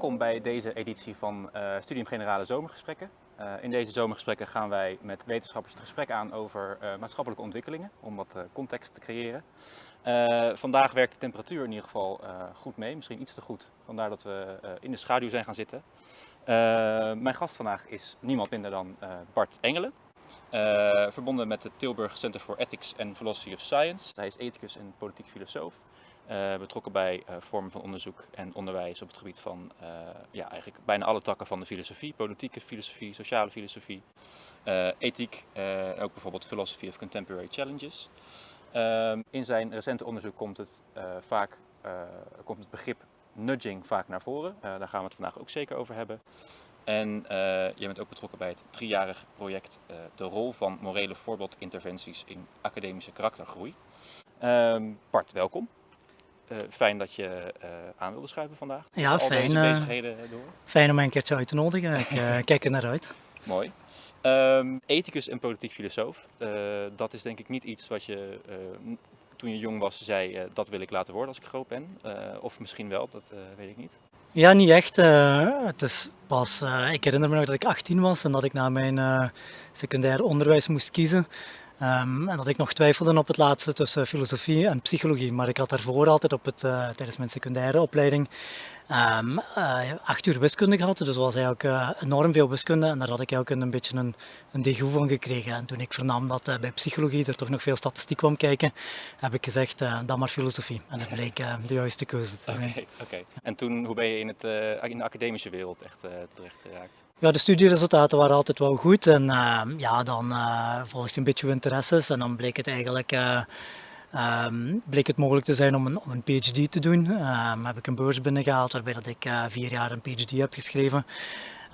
welkom bij deze editie van uh, Studium Generale Zomergesprekken. Uh, in deze zomergesprekken gaan wij met wetenschappers het gesprek aan over uh, maatschappelijke ontwikkelingen, om wat context te creëren. vandaag werkt de temperatuur in ieder geval goed mee, misschien iets te goed, vandaar dat we in de schaduw zijn gaan zitten. mijn gast vandaag is niemand minder dan Bart Engelen. verbonden met het Tilburg Center for Ethics and Philosophy of Science. Hij is ethicus en politiek filosoof. Uh, betrokken bij uh, vormen van onderzoek en onderwijs op het gebied van uh, ja, eigenlijk bijna alle takken van de filosofie, politieke filosofie, sociale filosofie, ethiek, ook bijvoorbeeld Philosophy of Contemporary Challenges. Ehm, in zijn recente onderzoek komt het, vaak, komt het begrip nudging vaak naar voren. daar gaan we het vandaag ook zeker over hebben. En je bent ook betrokken bij het driejarige project De rol van morele voorbeeldinterventies in academische karaktergroei. Um, Bart, welkom. Uh, fijn dat je uh, aan wilde schuiven vandaag. Ja, fijn. bezigheden door. Fijn om een keertje uit te nodigen. Ik kijk er naar uit. Mooi. Um, ethicus en politiek filosoof. dat is denk ik niet iets wat je toen je jong was zei, dat wil ik laten worden als ik groot ben. of misschien wel, dat weet ik niet. Ja, niet echt. het is pas, ik herinner me nog dat ik 18 was en dat ik na mijn secundair onderwijs moest kiezen. Um, en dat ik nog twijfelde op het laatste tussen filosofie en psychologie. Maar ik had daarvoor altijd op het, uh, tijdens mijn secundaire opleiding um, uh, acht uur wiskunde gehad. Dus was eigenlijk uh, enorm veel wiskunde en daar had ik eigenlijk een, beetje een, een degoe van gekregen. En toen ik vernam dat bij psychologie er toch nog veel statistiek kwam kijken, heb ik gezegd, dan maar filosofie. En dat bleek de juiste keuze te zijn. Oké, okay, en toen, hoe ben je in, het, in de academische wereld echt terecht geraakt? Ja, de studieresultaten waren altijd wel goed en ja, dan volgde een beetje interesses en dan bleek het eigenlijk Um, bleek het mogelijk te zijn om een, om een PhD te doen. Um, heb ik een beurs binnengehaald waarbij dat ik uh, vier jaar een PhD heb geschreven.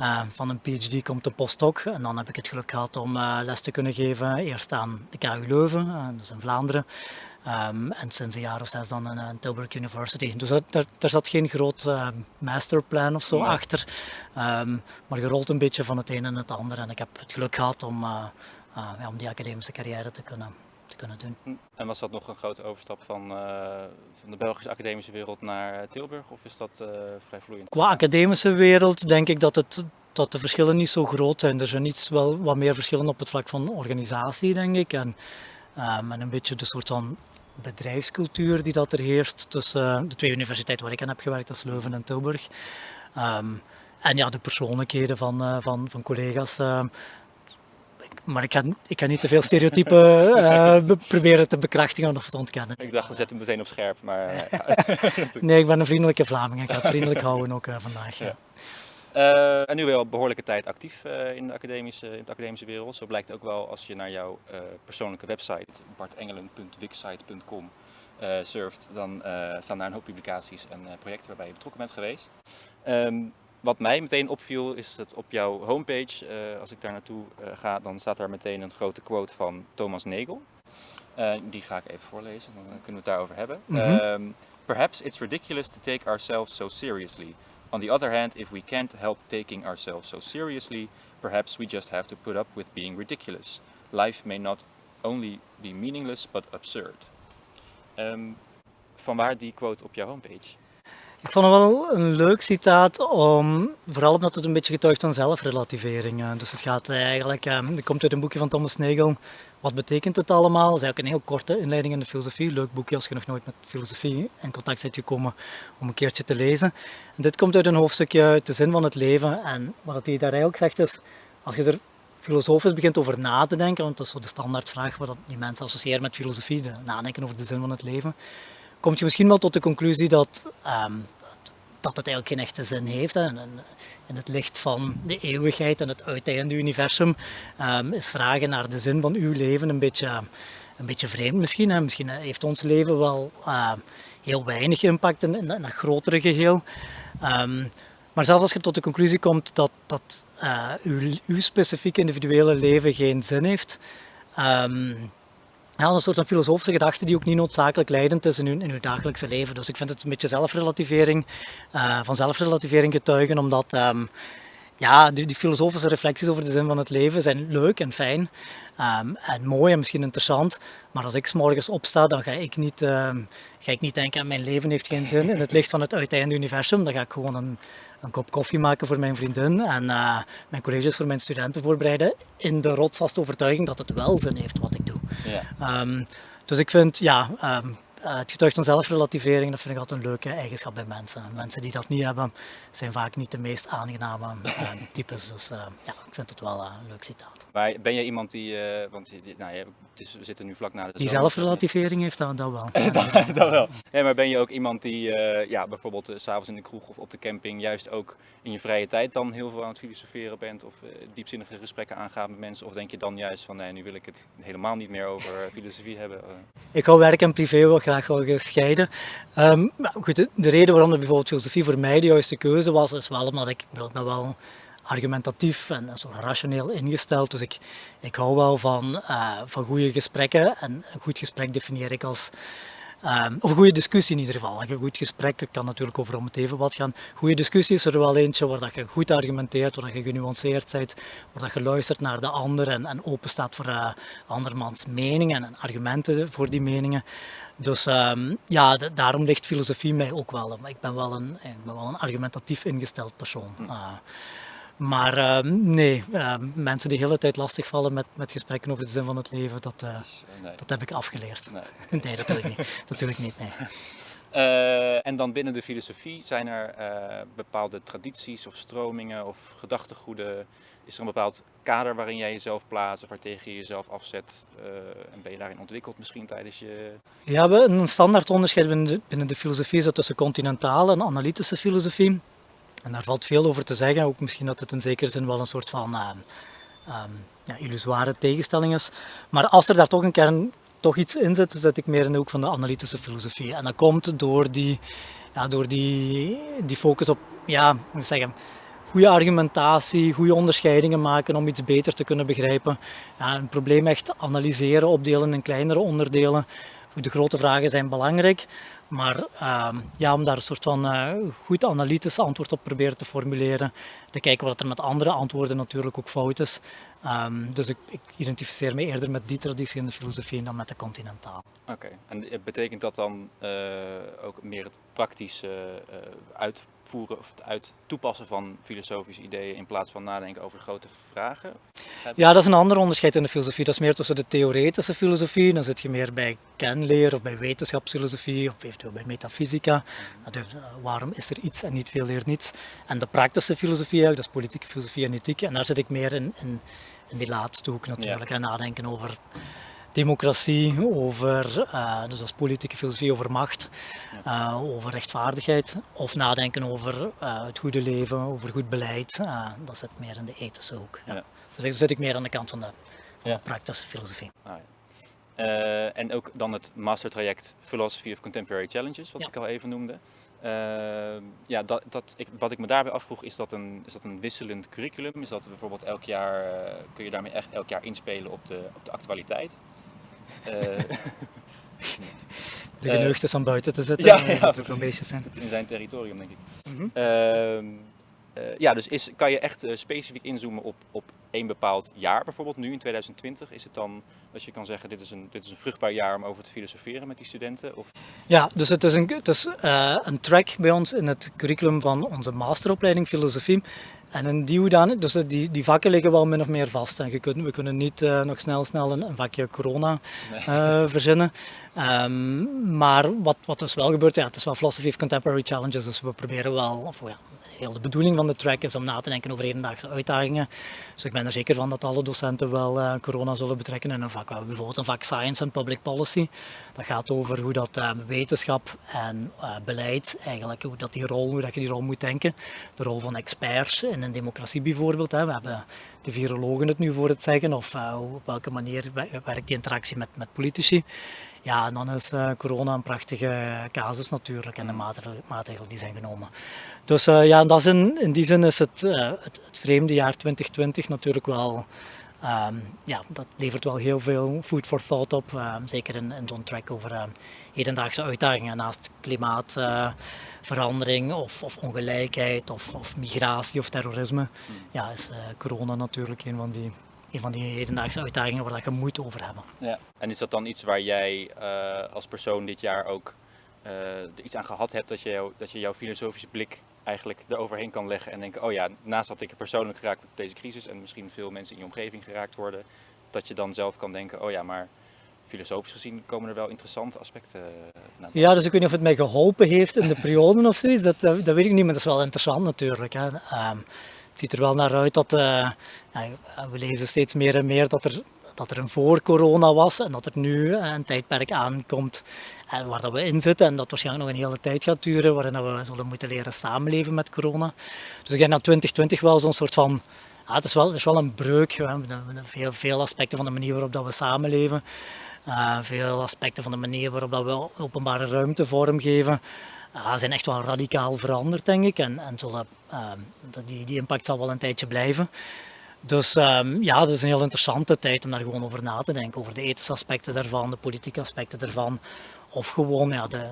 Uh, van een PhD komt een postdoc en dan heb ik het geluk gehad om uh, les te kunnen geven. Eerst aan de KU Leuven, dus in Vlaanderen. Um, en sinds een jaar of zes dan aan Tilburg University. Dus daar, zat geen groot masterplan of zo achter. maar gerold een beetje van het een en het ander. En ik heb het geluk gehad om, ja, om die academische carrière te kunnen te kunnen doen. Hm. En was dat nog een grote overstap van, uh, van de Belgische academische wereld naar Tilburg of is dat uh, vrij vloeiend? Qua academische wereld denk ik dat, het, dat de verschillen niet zo groot zijn. Er zijn iets wel wat meer verschillen op het vlak van organisatie denk ik en, um, en een beetje de soort van bedrijfscultuur die dat er heerst tussen de twee universiteiten waar ik aan heb gewerkt, dat is Leuven en Tilburg. Um, en ja, de persoonlijkheden van, van, van collega's. Maar ik ga, ik ga niet te veel stereotypen uh, proberen te bekrachtigen of te ontkennen. Ik dacht, we zetten hem meteen op scherp, maar... Uh, nee, ik ben een vriendelijke Vlaming. Ik ga het vriendelijk houden ook uh, vandaag. Ja. Uh, en nu wel behoorlijke tijd actief uh, in, de academische, in de academische wereld. Zo blijkt ook wel als je naar jouw uh, persoonlijke website bartengelen.wixsite.com surft. Dan staan daar een hoop publicaties en projecten waarbij je betrokken bent geweest. Um, wat mij meteen opviel is dat op jouw homepage, uh, als ik daar naartoe uh, ga, dan staat daar meteen een grote quote van Thomas Nagel. Uh, die ga ik even voorlezen, dan kunnen we het daarover hebben. Mm -hmm. um, Perhaps it's ridiculous to take ourselves so seriously. On the other hand, if we can't help taking ourselves so seriously, perhaps we just have to put up with being ridiculous. Life may not only be meaningless, but absurd. Um, vanwaar die quote op jouw homepage? Ik vond het wel een leuk citaat, om, vooral omdat het een beetje getuigt van zelfrelativering. Dus het gaat eigenlijk, het komt uit een boekje van Thomas Nagel, Wat betekent het allemaal? Dat is eigenlijk een heel korte inleiding in de filosofie. Leuk boekje als je nog nooit met filosofie in contact bent gekomen om een keertje te lezen. En dit komt uit een hoofdstukje uit de zin van het leven. En wat hij daar eigenlijk zegt is, als je er filosofisch begint over na te denken, want dat is zo de standaardvraag wat die mensen associëren met filosofie, de nadenken over de zin van het leven, kom je misschien wel tot de conclusie dat um, dat het eigenlijk geen echte zin heeft. En in het licht van de eeuwigheid en het uiteinde universum um, is vragen naar de zin van uw leven een beetje, een beetje vreemd misschien. Hè. Misschien heeft ons leven wel uh, heel weinig impact in, in, dat grotere geheel. Um, maar zelfs als je tot de conclusie komt dat, dat uh, uw, uw specifieke individuele leven geen zin heeft, ja, een soort van filosofische gedachte die ook niet noodzakelijk leidend is in uw, in uw dagelijkse leven. Dus ik vind het een beetje zelfrelativering, uh, van zelfrelativering getuigen, omdat um, ja, die, die, filosofische reflecties over de zin van het leven zijn leuk en fijn ehm, en mooi en misschien interessant. Maar als ik morgens opsta, dan ga ik, niet, ehm, ga ik niet denken aan mijn leven heeft geen zin in het licht van het uiteinde universum. Dan ga ik gewoon een, een kop koffie maken voor mijn vriendin en uh, mijn colleges voor mijn studenten voorbereiden in de rotsvaste overtuiging dat het wel zin heeft wat ik doe. Ja. Um, dus ik vind, ja, uh, het getuigt van zelfrelativering, dat vind ik altijd een leuke eigenschap bij mensen. Mensen die dat niet hebben, zijn vaak niet de meest aangename uh, types. Dus uh, ja, ik vind het wel een leuk citaat. Maar ben je iemand die, want nou, het is, we zitten nu vlak na de Die zelfrelativering heeft dat, dat wel. dat, dat, wel. Ja, maar ben je ook iemand die ja, bijvoorbeeld s s'avonds in de kroeg of op de camping juist ook in je vrije tijd dan heel veel aan het filosoferen bent of diepzinnige gesprekken aangaat met mensen? Of denk je dan juist van nee, nu wil ik het helemaal niet meer over filosofie hebben? Ik hou werk en privé wel graag gescheiden. Um, goed, de, de, reden waarom er bijvoorbeeld filosofie voor mij de juiste keuze was, is wel omdat ik ben wel argumentatief en zo rationeel ingesteld. Dus ik, ik hou wel van, uh, van goede gesprekken. En een goed gesprek definieer ik als Um, of een goede discussie in ieder geval. Een goed gesprek kan natuurlijk over om het even wat gaan. Goede discussie is er wel eentje waar dat je goed argumenteert, waar dat je genuanceerd bent, waar dat je luistert naar de ander en, en open staat voor uh, andermans meningen en argumenten voor die meningen. Dus um, ja, daarom ligt filosofie mij ook wel. Ik ben wel een, ik ben wel een argumentatief ingesteld persoon. Uh, maar uh, nee, uh, mensen die de hele tijd lastigvallen met, met gesprekken over de zin van het leven, dat, nee. dat heb ik afgeleerd. Nee. nee, dat doe ik niet. Dat doe ik niet nee. Uh, en dan binnen de filosofie zijn er uh, bepaalde tradities of stromingen of gedachtegoeden. Is er een bepaald kader waarin jij jezelf plaatst of waartegen je jezelf afzet? Uh, en ben je daarin ontwikkeld misschien tijdens je... Ja, een standaard onderscheid binnen de, binnen de filosofie is dat tussen continentale en analytische filosofie. En daar valt veel over te zeggen, ook misschien dat het in zekere zin wel een soort van uh, ja, illusoire tegenstelling is. Maar als er daar toch een kern toch iets in zit, zet ik meer in de hoek van de analytische filosofie. En dat komt door die, ja, door die, die focus op, ja, moet zeggen, goede argumentatie, goede onderscheidingen maken om iets beter te kunnen begrijpen. Ja, een probleem echt analyseren, opdelen in kleinere onderdelen. De grote vragen zijn belangrijk, maar uh, ja, om daar een soort van uh, goed analytisch antwoord op proberen te formuleren, te kijken wat er met andere antwoorden natuurlijk ook fout is. Um, dus ik, ik, identificeer me eerder met die traditie in de filosofie dan met de continentaal. Oké, okay. en betekent dat dan uh, ook meer het praktische uh, uitvoeren of het uit toepassen van filosofische ideeën in plaats van nadenken over grote vragen? Ja, dat is een ander onderscheid in de filosofie. Dat is meer tussen de theoretische filosofie, dan zit je meer bij kenleer of bij wetenschapsfilosofie of eventueel bij metafysica. Dus, waarom is er iets en niet veel leert niets? En de praktische filosofie, dat is politieke filosofie en ethiek, en daar zit ik meer in, in in die laatste hoek natuurlijk. Ja. En nadenken over democratie, over, uh, dus als politieke filosofie over macht, uh, over rechtvaardigheid. Of nadenken over uh, het goede leven, over goed beleid. dat zit meer in de ethische hoek. Ja. Dus dan zit ik meer aan de kant van de, van de praktische filosofie. Ah, en ook dan het mastertraject Philosophy of Contemporary Challenges, wat ik al even noemde. Uh, ja, dat, dat, ik, wat ik me daarbij afvroeg, is dat, een, is dat een wisselend curriculum? Is dat bijvoorbeeld elk jaar, uh, kun je daarmee echt elk jaar inspelen op de, op de actualiteit? Uh, de geneugd is aan buiten te zetten, ja, een beetje zijn. In zijn territorium, denk ik. Mm -hmm. ja, dus is, kan je echt specifiek inzoomen op, op één bepaald jaar, bijvoorbeeld nu in 2020? Is het dan dat je kan zeggen, dit is een, dit is een vruchtbaar jaar om over te filosoferen met die studenten? Of? Ja, dus het is, een, het is uh, een track bij ons in het curriculum van onze masteropleiding filosofie. En in die hoedan, dus die, die vakken liggen wel min of meer vast. En je kunt, we kunnen niet uh, nog snel, snel een, een vakje corona uh, verzinnen. Um, maar wat, wat dus wel gebeurt, ja, het is wel Philosophy of Contemporary Challenges, dus we proberen wel, of ja, heel de bedoeling van de track is om na te denken over hedendaagse uitdagingen. Dus ik ben er zeker van dat alle docenten wel uh, corona zullen betrekken in een vak. We hebben bijvoorbeeld een vak Science and Public Policy. Dat gaat over hoe dat uh, wetenschap en beleid, eigenlijk hoe, dat die rol, hoe dat je die rol moet denken. De rol van experts in een democratie bijvoorbeeld. Hè. We hebben de virologen het nu voor het zeggen, of op welke manier werkt die interactie met, met politici. Ja, en dan is uh, corona een prachtige casus natuurlijk en de maatregelen, maatregelen die zijn genomen. Dus uh, ja, dat is in, in die zin is het, uh, het, het, vreemde jaar 2020 natuurlijk wel Ehm, ja, dat levert wel heel veel food for thought op, ehm, zeker in, in zo'n track over uh, hedendaagse uitdagingen naast klimaatverandering of, of, ongelijkheid of, of, migratie of terrorisme. Hmm. Ja, is uh, corona natuurlijk een van die een van die hedendaagse uitdagingen waar je moet over hebben. Ja. En is dat dan iets waar jij uh, als persoon dit jaar ook uh, iets aan gehad hebt, dat je, dat je jouw filosofische blik eigenlijk eroverheen kan leggen en denken, oh ja, naast dat ik er persoonlijk geraakt met deze crisis en misschien veel mensen in je omgeving geraakt worden, dat je dan zelf kan denken, oh ja, maar filosofisch gezien komen er wel interessante aspecten eh, naar Ja, dus ik weet niet of het mij geholpen heeft in de periode of zoiets, dat, dat weet ik niet, maar dat is wel interessant natuurlijk. Hè. Um, het ziet er wel naar uit dat, uh, we lezen steeds meer en meer dat er, dat er een voor corona was en dat er nu een tijdperk aankomt en waar dat we in zitten en dat waarschijnlijk nog een hele tijd gaat duren, waarin we zullen moeten leren samenleven met corona. Dus ik denk dat 2020 wel zo'n soort van, ja, het, is wel, het is wel een breuk, hè. Veel, veel aspecten van de manier waarop dat we samenleven, veel aspecten van de manier waarop dat we openbare ruimte vormgeven, uh, zijn echt wel radicaal veranderd denk ik en, en zullen, uh, die, die impact zal wel een tijdje blijven. Dus um, ja, het is een heel interessante tijd om daar gewoon over na te denken, over de ethische aspecten daarvan, de politieke aspecten daarvan, of gewoon ja, de,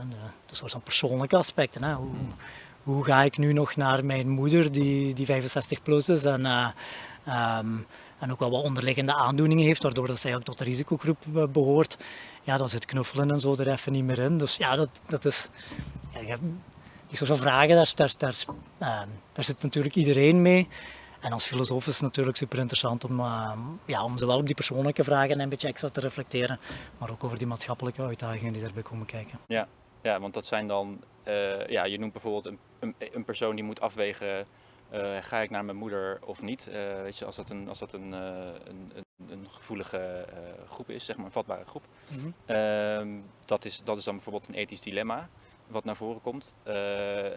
de, soort van persoonlijke aspecten. Hè. Hoe, hoe, ga ik nu nog naar mijn moeder die, die 65 plus is en, uh, um, en ook wel wat onderliggende aandoeningen heeft, waardoor dat zij ook tot de risicogroep eh, behoort. Ja, dan zit knuffelen en zo er even niet meer in. Dus ja, dat, dat is... Ja, die soort van vragen, daar, daar, daar, uh, daar zit natuurlijk iedereen mee. En als filosoof is het natuurlijk super interessant om, uh, ja, om zowel op die persoonlijke vragen een beetje extra te reflecteren, maar ook over die maatschappelijke uitdagingen die daarbij komen kijken. Ja, ja want dat zijn dan, uh, ja, je noemt bijvoorbeeld een, een, een, persoon die moet afwegen, uh, ga ik naar mijn moeder of niet? weet je, als dat een, als dat een, een, een gevoelige groep is, zeg maar een vatbare groep. Mm -hmm. dat, is, dat is dan bijvoorbeeld een ethisch dilemma wat naar voren komt. Uh,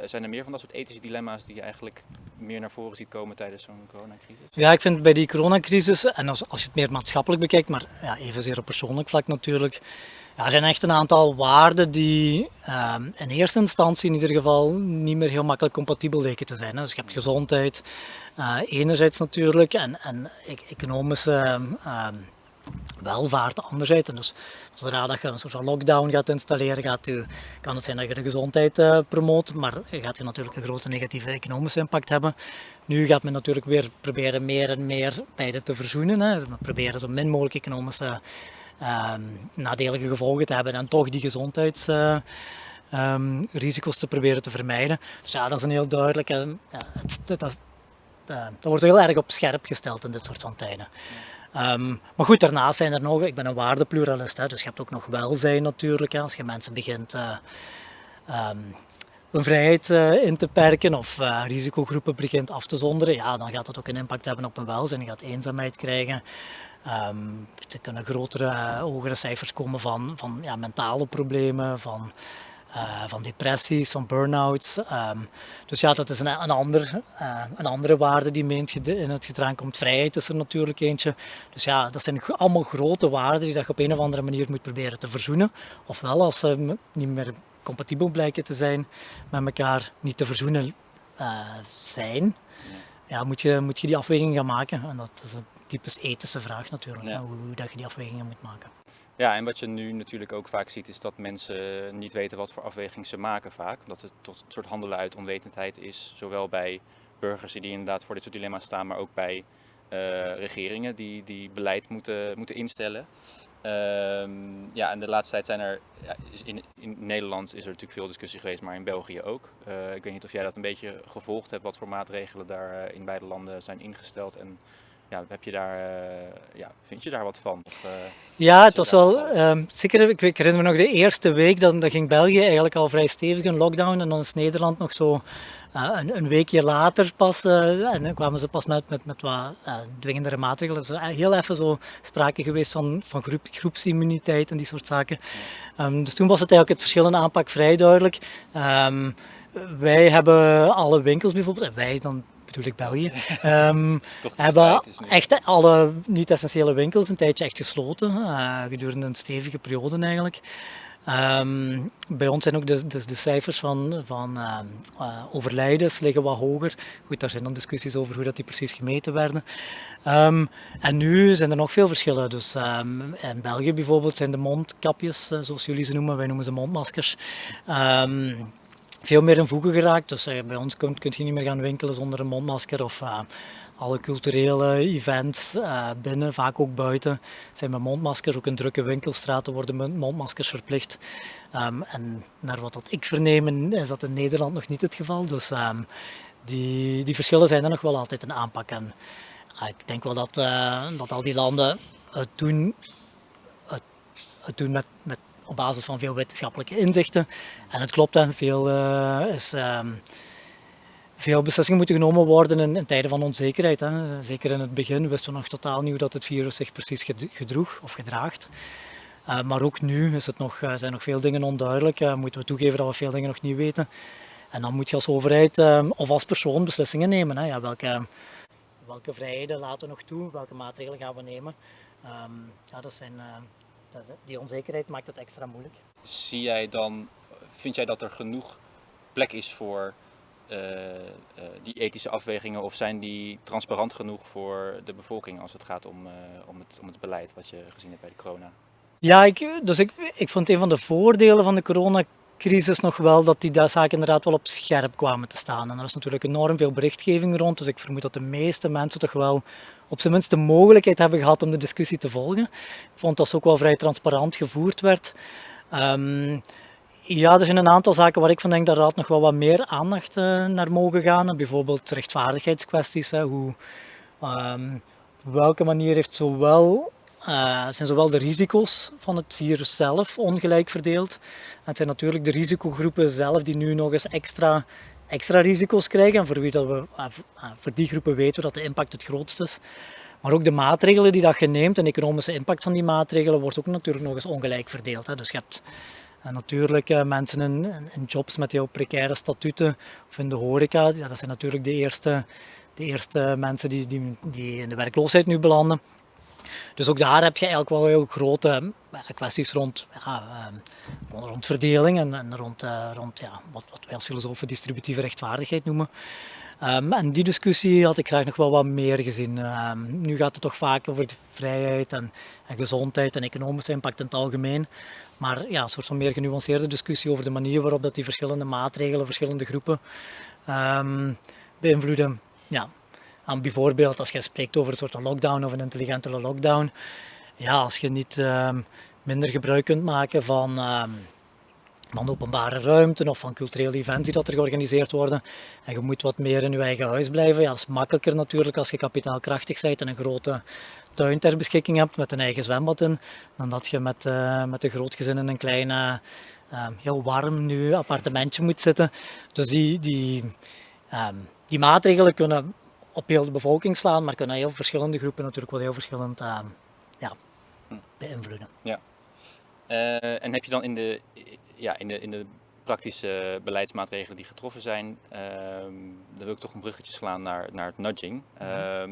zijn er meer van dat soort ethische dilemma's die je eigenlijk meer naar voren ziet komen tijdens zo'n coronacrisis? Ja, ik vind bij die coronacrisis, en als, als je het meer maatschappelijk bekijkt, maar ja, evenzeer op persoonlijk vlak natuurlijk, ja, er zijn echt een aantal waarden die uh, in eerste instantie in ieder geval niet meer heel makkelijk compatibel lijken te zijn. Hè. Dus je hebt gezondheid, uh, enerzijds natuurlijk, en, en e-, economische ehm, welvaart anderzijds. En dus zodra dat je een soort van lockdown gaat installeren, gaat u, kan het zijn dat je de gezondheid uh, promoot, maar gaat je natuurlijk een grote negatieve economische impact hebben. Nu gaat men natuurlijk weer proberen meer en meer beide te verzoenen. Hè. We proberen zo min mogelijk economische uh, nadelige gevolgen te hebben en toch die gezondheidsrisico's uh, um, te proberen te vermijden. Dus ja, dat is een heel duidelijke... Ja, het, dat, dat wordt heel erg op scherp gesteld in dit soort van tijden. Um, maar goed, daarnaast zijn er nog, ik ben een waardepluralist, hè, dus je hebt ook nog welzijn natuurlijk. Als je mensen begint uh, um, hun vrijheid uh, in te perken of uh, risicogroepen begint af te zonderen, ja, dan gaat dat ook een impact hebben op hun welzijn. Je gaat eenzaamheid krijgen. Um, er kunnen grotere, hogere cijfers komen van, van ja, mentale problemen, van uh, van depressies, van burn-outs. Um, dus ja, dat is een, een, ander, uh, een andere waarde die meent in het gedrang komt. Vrijheid is er natuurlijk eentje. Dus ja, dat zijn allemaal grote waarden die dat je op een of andere manier moet proberen te verzoenen. Ofwel, als ze niet meer compatibel blijken te zijn met elkaar, niet te verzoenen uh, zijn, ja, moet, je, moet je die afweging gaan maken. En dat is een typisch ethische vraag natuurlijk, ja. hoe dat je die afwegingen moet maken. Ja, en wat je nu natuurlijk ook vaak ziet is dat mensen niet weten wat voor afweging ze maken vaak. Omdat het tot een soort handelen uit onwetendheid is, zowel bij burgers die inderdaad voor dit soort dilemma's staan, maar ook bij uh, regeringen die, die beleid moeten, moeten instellen. Um, ja, en de laatste tijd zijn er, ja, in, in Nederland is er natuurlijk veel discussie geweest, maar in België ook. Uh, ik weet niet of jij dat een beetje gevolgd hebt, wat voor maatregelen daar uh, in beide landen zijn ingesteld en ja, heb je daar, uh, ja, vind je daar wat van? Of, uh, ja, het was wel, um, zeker, ik, ik, herinner me nog de eerste week, dan, dan ging België eigenlijk al vrij stevig in lockdown en dan is Nederland nog zo uh, een, een, weekje later pas, en dan kwamen ze pas met, met, met wat dwingendere maatregelen. Dus heel even zo sprake geweest van, van groep, groepsimmuniteit en die soort zaken. Um, dus toen was het eigenlijk het verschil in aanpak vrij duidelijk. Um, wij hebben alle winkels bijvoorbeeld, wij dan bedoel ik België, um, hebben echt alle niet-essentiële winkels een tijdje echt gesloten, uh, gedurende een stevige periode eigenlijk. Ehm, bij ons zijn ook de, de, de cijfers van, van uh, uh, overlijdens liggen wat hoger. Goed, daar zijn dan discussies over hoe dat die precies gemeten werden. Um, en nu zijn er nog veel verschillen. Dus um, in België bijvoorbeeld zijn de mondkapjes, uh, zoals jullie ze noemen, wij noemen ze mondmaskers, veel meer in voegen geraakt. Dus bij ons kun, je niet meer gaan winkelen zonder een mondmasker of alle culturele events uh, binnen, vaak ook buiten, zijn met mondmaskers. Ook in drukke winkelstraten worden mondmaskers verplicht. Um, en naar wat dat ik vernemen is dat in Nederland nog niet het geval. Dus um, die, die verschillen zijn er nog wel altijd een aanpak. En uh, ik denk wel dat, dat al die landen het doen, het, het doen met, met, op basis van veel wetenschappelijke inzichten. En het klopt, veel is... Um, veel beslissingen moeten genomen worden in, in tijden van onzekerheid. Hè. Zeker in het begin wisten we nog totaal niet hoe dat het virus zich precies gedroeg of gedraagt. Uh, maar ook nu is het nog, uh, zijn nog veel dingen onduidelijk. Moeten we toegeven dat we veel dingen nog niet weten. En dan moet je als overheid of als persoon beslissingen nemen. Hè. Ja, welke, welke vrijheden laten we nog toe? Welke maatregelen gaan we nemen? Um, ja, dat zijn, die onzekerheid maakt het extra moeilijk. Zie jij dan, vind jij dat er genoeg plek is voor uh, uh, die ethische afwegingen of zijn die transparant genoeg voor de bevolking als het gaat om, uh, om, het, om het beleid wat je gezien hebt bij de corona? Ja, ik, dus ik, ik vond een van de voordelen van de coronacrisis nog wel dat die zaken inderdaad wel op scherp kwamen te staan. En er is natuurlijk enorm veel berichtgeving rond, dus ik vermoed dat de meeste mensen toch wel op zijn minst de mogelijkheid hebben gehad om de discussie te volgen. Ik vond dat ze ook wel vrij transparant gevoerd werd. Um, ja, er zijn een aantal zaken waar ik van denk dat Raad nog wel wat meer aandacht uh, naar mogen gaan. Bijvoorbeeld rechtvaardigheidskwesties. Hè, hoe, um, welke manier heeft zowel, uh, zijn zowel de risico's van het virus zelf ongelijk verdeeld. Het zijn natuurlijk de risicogroepen zelf die nu nog eens extra, extra risico's krijgen. En voor, wie dat we, uh, voor die groepen weten we dat de impact het grootst is. Maar ook de maatregelen die dat je neemt de economische impact van die maatregelen wordt ook natuurlijk nog eens ongelijk verdeeld. Hè. Dus je hebt en natuurlijk uh, mensen in, in, jobs met heel precaire statuten of in de horeca, ja, dat zijn natuurlijk de eerste, de eerste mensen die, die, die in de werkloosheid nu belanden. Dus ook daar heb je eigenlijk wel heel grote uh, kwesties rond, ja, uh, rond verdeling en, en rond, rond ja, wat, wat wij als filosofen distributieve rechtvaardigheid noemen. Um, en die discussie had ik graag nog wel wat meer gezien. Um, nu gaat het toch vaak over de vrijheid en, en, gezondheid en economische impact in het algemeen. Maar ja, een soort van meer genuanceerde discussie over de manier waarop dat die verschillende maatregelen, verschillende groepen beïnvloeden. Ja. En bijvoorbeeld als je spreekt over een soort lockdown of een intelligentere lockdown. Ja, als je niet minder gebruik kunt maken van van openbare ruimte of van culturele events die dat er georganiseerd worden. En je moet wat meer in je eigen huis blijven. Ja, dat is makkelijker natuurlijk als je kapitaalkrachtig bent en een grote tuin ter beschikking hebt met een eigen zwembad in, dan dat je met, uh, met een groot gezin in een klein, uh, heel warm nu appartementje moet zitten. Dus die, die, die maatregelen kunnen op heel de bevolking slaan, maar kunnen heel verschillende groepen natuurlijk wel heel verschillend ja, hm. beïnvloeden. Ja. Uh, en heb je dan in de, ja, in de, in de praktische beleidsmaatregelen die getroffen zijn, uh, dan wil ik toch een bruggetje slaan naar, naar het nudging. Uh,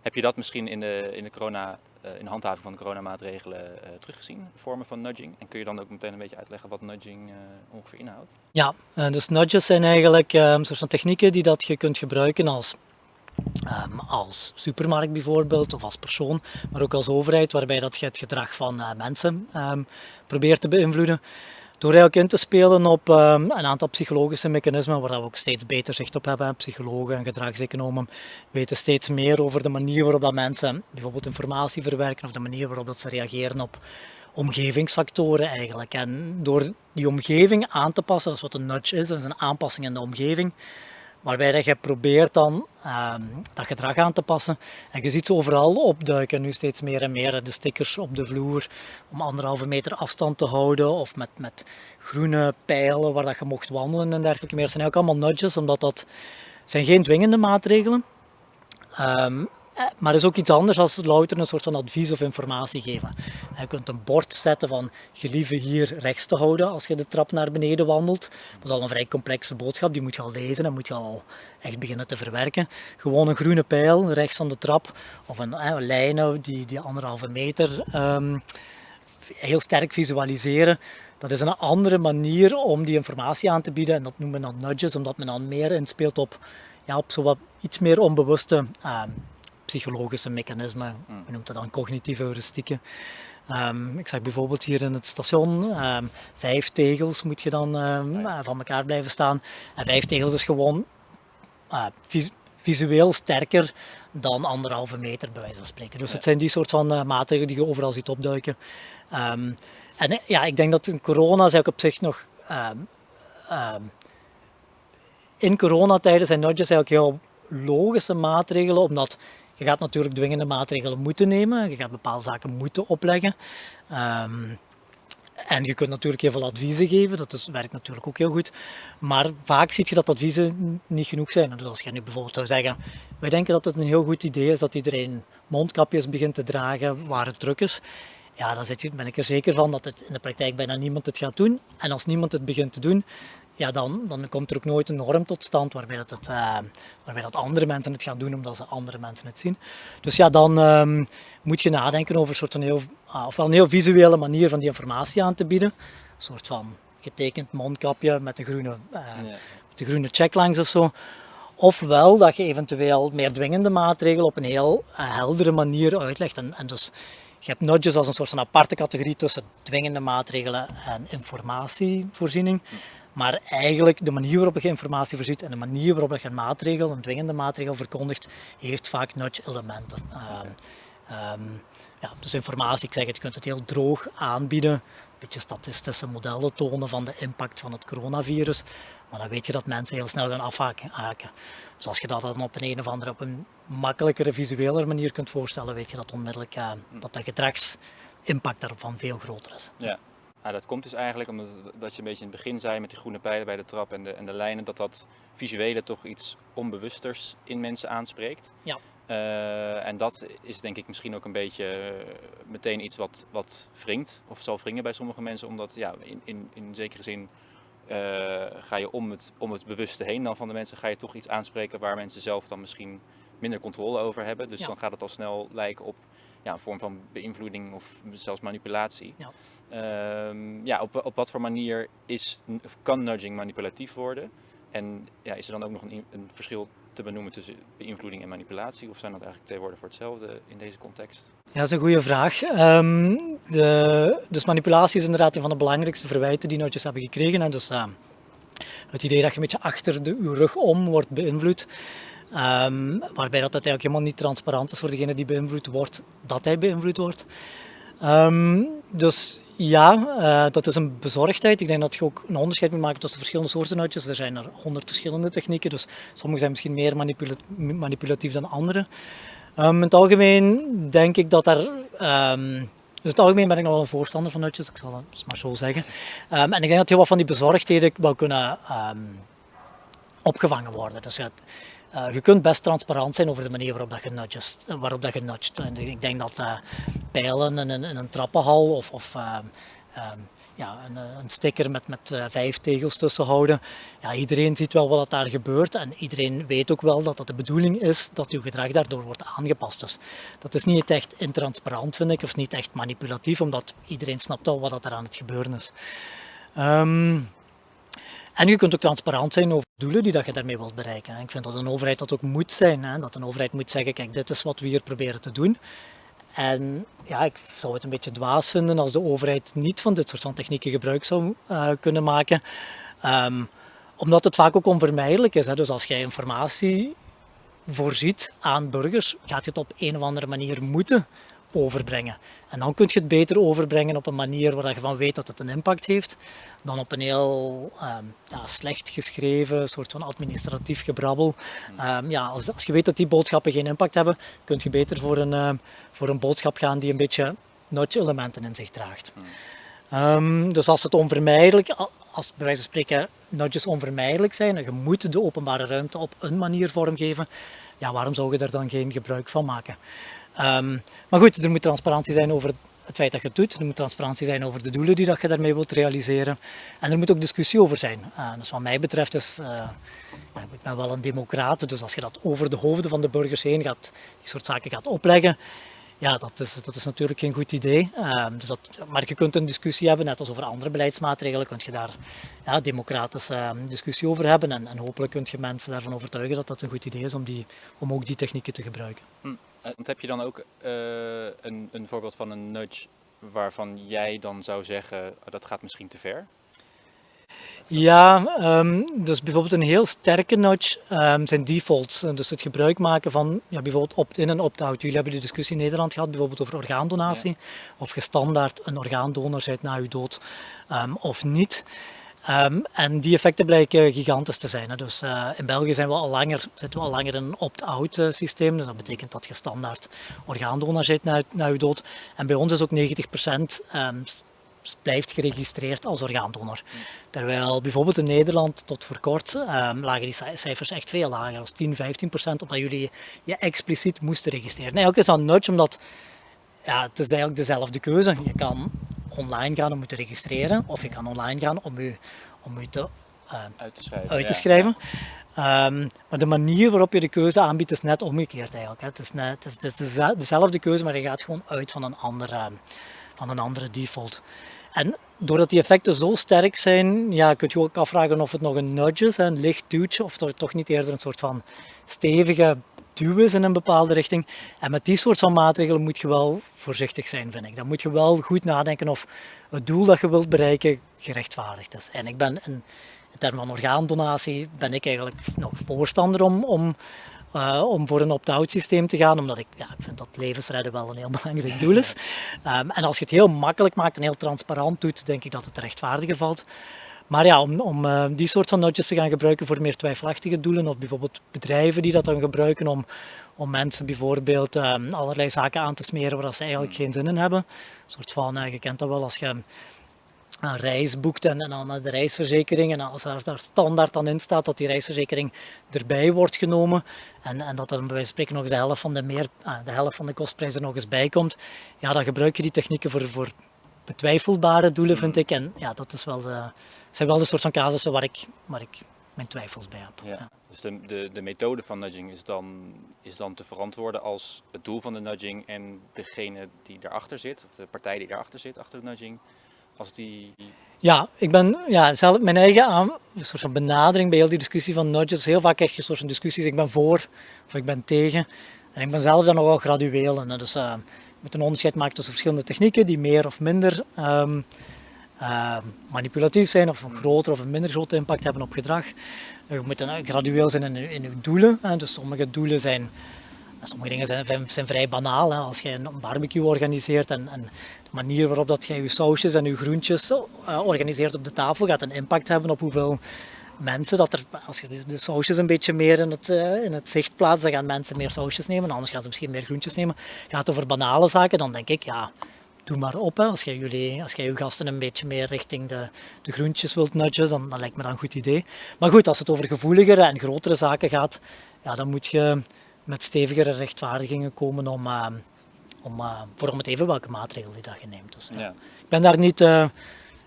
heb je dat misschien in de, in de, corona, uh, in de handhaving van de coronamaatregelen uh, teruggezien, vormen van nudging? En kun je dan ook meteen een beetje uitleggen wat nudging ongeveer inhoudt? Ja, dus nudges zijn eigenlijk een soort van technieken die dat je kunt gebruiken als Um, als supermarkt bijvoorbeeld of als persoon, maar ook als overheid, waarbij dat je het gedrag van uh, mensen um, probeert te beïnvloeden. Door eigenlijk in te spelen op um, een aantal psychologische mechanismen waar we ook steeds beter zicht op hebben. Psychologen en gedragseconomen weten steeds meer over de manier waarop dat mensen bijvoorbeeld informatie verwerken of de manier waarop dat ze reageren op omgevingsfactoren eigenlijk. En door die omgeving aan te passen, dat is wat een nudge is, dat is een aanpassing in de omgeving, waarbij je probeert dan um, dat gedrag aan te passen. En je ziet ze overal opduiken, nu steeds meer en meer, de stickers op de vloer om anderhalve meter afstand te houden of met, met groene pijlen waar dat je mocht wandelen en dergelijke meer. Dat zijn eigenlijk allemaal nudges, omdat dat zijn geen dwingende maatregelen. Um, eh, maar is ook iets anders als louter een soort van advies of informatie geven. Je kunt een bord zetten van gelieve hier rechts te houden als je de trap naar beneden wandelt. Dat is al een vrij complexe boodschap, die moet je al lezen en moet je al echt beginnen te verwerken. Gewoon een groene pijl rechts van de trap of een, eh, een lijnen die, die anderhalve meter um, heel sterk visualiseren Dat is een andere manier om die informatie aan te bieden en dat noemen we dan nudges, omdat men dan meer inspeelt op, ja, op zo wat iets meer onbewuste uh, psychologische mechanismen. Mm. We noemen dat dan cognitieve heuristieken. Um, ik zag bijvoorbeeld hier in het station, um, vijf tegels moet je dan um, van elkaar blijven staan. En vijf tegels is gewoon uh, vis visueel sterker dan anderhalve meter bij wijze van spreken. Dus het zijn die soort van uh, maatregelen die je overal ziet opduiken. en eh, ja, ik denk dat in corona zou ik op zich nog... in coronatijden zijn nudges eigenlijk heel logische maatregelen, omdat je gaat natuurlijk dwingende maatregelen moeten nemen, je gaat bepaalde zaken moeten opleggen. Um, en je kunt natuurlijk heel veel adviezen geven, dat is, werkt natuurlijk ook heel goed. Maar vaak zie je dat adviezen niet genoeg zijn. Dus als je nu bijvoorbeeld zou zeggen, wij denken dat het een heel goed idee is dat iedereen mondkapjes begint te dragen waar het druk is. Ja, dan ben ik er zeker van dat het in de praktijk bijna niemand het gaat doen. En als niemand het begint te doen, ja, dan, dan komt er ook nooit een norm tot stand waarbij dat, het, uh, waarbij dat andere mensen het gaan doen omdat ze andere mensen het zien. Dus ja, dan um, moet je nadenken over een soort van heel, uh, ofwel een heel visuele manier van die informatie aan te bieden. Een soort van getekend mondkapje met een groene, uh, ja. met een groene check langs of zo. Ofwel dat je eventueel meer dwingende maatregelen op een heel heldere manier uitlegt. En, en dus je hebt nudges als een soort van aparte categorie tussen dwingende maatregelen en informatievoorziening. Maar eigenlijk de manier waarop je informatie voorziet en de manier waarop je een maatregel, een dwingende maatregel verkondigt, heeft vaak nudge-elementen. Uh, um, ja, dus informatie, ik zeg het, je kunt het heel droog aanbieden, een beetje statistische modellen tonen van de impact van het coronavirus, maar dan weet je dat mensen heel snel gaan afhaken. Dus als je dat dan op een, een of andere, op een makkelijkere, visuele manier kunt voorstellen, weet je dat onmiddellijk uh, dat de gedragsimpact daarvan veel groter is. Ja. Nou, dat komt dus eigenlijk omdat dat je een beetje in het begin zei met die groene pijlen bij de trap en de, en de lijnen, dat dat visuele toch iets onbewusters in mensen aanspreekt. Ja. Uh, en dat is denk ik misschien ook een beetje uh, meteen iets wat, wat wringt, of zal wringen bij sommige mensen, omdat ja, in, in, in zekere zin uh, ga je om het, om het bewuste heen dan van de mensen, ga je toch iets aanspreken waar mensen zelf dan misschien minder controle over hebben. Dus ja. dan gaat het al snel lijken op ja, een vorm van beïnvloeding of zelfs manipulatie. Ja, um, ja op, op wat voor manier is, kan nudging manipulatief worden? En ja, is er dan ook nog een, een verschil te benoemen tussen beïnvloeding en manipulatie? Of zijn dat eigenlijk twee woorden voor hetzelfde in deze context? Ja, dat is een goede vraag. Um, de, dus manipulatie is inderdaad een van de belangrijkste verwijten die nudges hebben gekregen. En dus uh, het idee dat je een beetje achter de, uw rug om wordt beïnvloed. Um, waarbij dat eigenlijk helemaal niet transparant is voor degene die beïnvloed wordt, dat hij beïnvloed wordt. Um, dus ja, uh, dat is een bezorgdheid. Ik denk dat je ook een onderscheid moet maken tussen verschillende soorten uitjes. Er zijn er honderd verschillende technieken, dus sommige zijn misschien meer manipula manipulatief dan andere. Um, in het algemeen denk ik dat. Um, dus het algemeen ben ik nog wel een voorstander van uitjes, ik zal het maar zo zeggen. En ik denk dat heel wat van die bezorgdheden wel kunnen opgevangen worden. Dus ja, uh, je kunt best transparant zijn over de manier waarop dat je nudges, waarop dat je. En ik denk dat uh, pijlen in een, trappenhal of, of uh, ja, een, een, sticker met, met vijf tegels tussen houden. Ja, iedereen ziet wel wat daar gebeurt en iedereen weet ook wel dat het de bedoeling is dat uw gedrag daardoor wordt aangepast. Dus dat is niet echt intransparant vind ik, of niet echt manipulatief, omdat iedereen snapt al wat er aan het gebeuren is. Um, en je kunt ook transparant zijn over doelen die dat je daarmee wilt bereiken. Ik vind dat een overheid dat ook moet zijn. Hè? Dat een overheid moet zeggen, kijk, dit is wat we hier proberen te doen. En ja, ik zou het een beetje dwaas vinden als de overheid niet van dit soort van technieken gebruik zou uh, kunnen maken. Um, omdat het vaak ook onvermijdelijk is. Hè? Dus als jij informatie voorziet aan burgers, gaat je het op een of andere manier moeten overbrengen. En dan kun je het beter overbrengen op een manier waar je van weet dat het een impact heeft, dan op een heel um, ja, slecht geschreven soort van administratief gebrabbel. Um, ja, als, als, je weet dat die boodschappen geen impact hebben, kun je beter voor een, uh, voor een boodschap gaan die een beetje nudge-elementen in zich draagt. Um, dus als het onvermijdelijk, als bij wijze van spreken nudges onvermijdelijk zijn en je moet de openbare ruimte op een manier vormgeven, ja, waarom zou je daar dan geen gebruik van maken? Um, maar goed, er moet transparantie zijn over het feit dat je het doet. Er moet transparantie zijn over de doelen die dat je daarmee wilt realiseren. En er moet ook discussie over zijn. Uh, dus wat mij betreft is, uh, ja, ik ben wel een democraat, dus als je dat over de hoofden van de burgers heen gaat, die soort zaken gaat opleggen, Ja, dat is, dat is natuurlijk geen goed idee. Ehm, dus dat, maar je kunt een discussie hebben, net als over andere beleidsmaatregelen, kun je daar ja, democratische ehm, discussie over hebben. En, en hopelijk kun je mensen daarvan overtuigen dat dat een goed idee is om, die, om ook die technieken te gebruiken. Hm. Uh, heb je dan ook uh, een, een voorbeeld van een nudge waarvan jij dan zou zeggen oh, dat gaat misschien te ver? Ja, um, dus bijvoorbeeld een heel sterke nudge um, zijn defaults. Dus het gebruik maken van ja, bijvoorbeeld opt-in en opt-out. Jullie hebben de discussie in Nederland gehad, bijvoorbeeld over orgaandonatie. Ja. Of je standaard een orgaandonor bent na je dood um, of niet. Um, en die effecten blijken gigantisch te zijn. Hè. Dus uh, in België zijn we al langer, zitten we al langer in een opt-out uh, systeem. Dus dat betekent dat je standaard orgaandonor bent na, na je dood. En bij ons is ook 90% um, blijft geregistreerd als orgaandonor. Terwijl bijvoorbeeld in Nederland tot voor kort um, lagen die cijfers echt veel lager, als 10, 15 procent, omdat jullie je expliciet moesten registreren. Eigenlijk is dat nudge, omdat ja, het is eigenlijk dezelfde keuze. Je kan online gaan om je te registreren, of je kan online gaan om je, om je te, uh, uit te schrijven. Uit te schrijven. Ja. Um, maar de manier waarop je de keuze aanbiedt is net omgekeerd eigenlijk. Hè. Het, is net, het is, het is dezelfde keuze, maar je gaat gewoon uit van een andere, van een andere default. En doordat die effecten zo sterk zijn, ja, kun je ook afvragen of het nog een nudge is, een licht duwtje, of toch niet eerder een soort van stevige duw is in een bepaalde richting. En met die soort van maatregelen moet je wel voorzichtig zijn, vind ik. Dan moet je wel goed nadenken of het doel dat je wilt bereiken gerechtvaardigd is. En ik ben in, in termen van orgaandonatie ben ik eigenlijk nog voorstander om, om uh, om voor een opt-out systeem te gaan, omdat ik, ja, ik vind dat levensredden wel een heel belangrijk doel is. Um, en als je het heel makkelijk maakt en heel transparant doet, denk ik dat het rechtvaardiger valt. Maar ja, om, om uh, die soort van notjes te gaan gebruiken voor meer twijfelachtige doelen, of bijvoorbeeld bedrijven die dat dan gebruiken om, om mensen bijvoorbeeld um, allerlei zaken aan te smeren waar ze eigenlijk geen zin in hebben. Een soort van, uh, je kent dat wel als je een reis boekt en, en dan de reisverzekering en als daar, daar standaard dan in staat dat die reisverzekering erbij wordt genomen en, en dat er bij wijze van spreken nog de helft van de, meer, de helft van de kostprijs er nog eens bij komt, ja, dan gebruik je die technieken voor, voor betwijfelbare doelen, vind ik. En ja, dat is wel de, zijn wel de soort van casussen waar ik, waar ik mijn twijfels bij heb. Ja. ja. Dus de, de, de methode van nudging is dan, is dan te verantwoorden als het doel van de nudging en degene die erachter zit, of de partij die erachter zit, achter de nudging, als die... Ja, ik ben ja, zelf mijn eigen aan, een soort van benadering bij heel die discussie van nudges. Heel vaak krijg je een soort van discussies, ik ben voor of ik ben tegen. En ik ben zelf dan nogal gradueel. En dus uh, je moet een onderscheid maken tussen verschillende technieken die meer of minder um, uh, manipulatief zijn of een grotere of een minder grote impact hebben op gedrag. Je moet dan gradueel zijn in, in je doelen. Hè. Dus sommige doelen zijn Sommige dingen zijn, zijn vrij banaal. Hè. Als je een barbecue organiseert en, en, de manier waarop dat je je sausjes en je groentjes uh, organiseert op de tafel gaat een impact hebben op hoeveel mensen dat er, als je de sausjes een beetje meer in het, uh, in het zicht plaatst, dan gaan mensen meer sausjes nemen, anders gaan ze misschien meer groentjes nemen. Gaat het over banale zaken, dan denk ik, ja, doe maar op. Hè. Als jij jullie, als jij je gasten een beetje meer richting de, de groentjes wilt nudgen, dan, dan lijkt me dat een goed idee. Maar goed, als het over gevoeligere en grotere zaken gaat, ja, dan moet je met stevigere rechtvaardigingen komen om, uh, om, uh, voor om het even welke maatregel die dat je neemt. Dus, ja. Ik ben daar niet,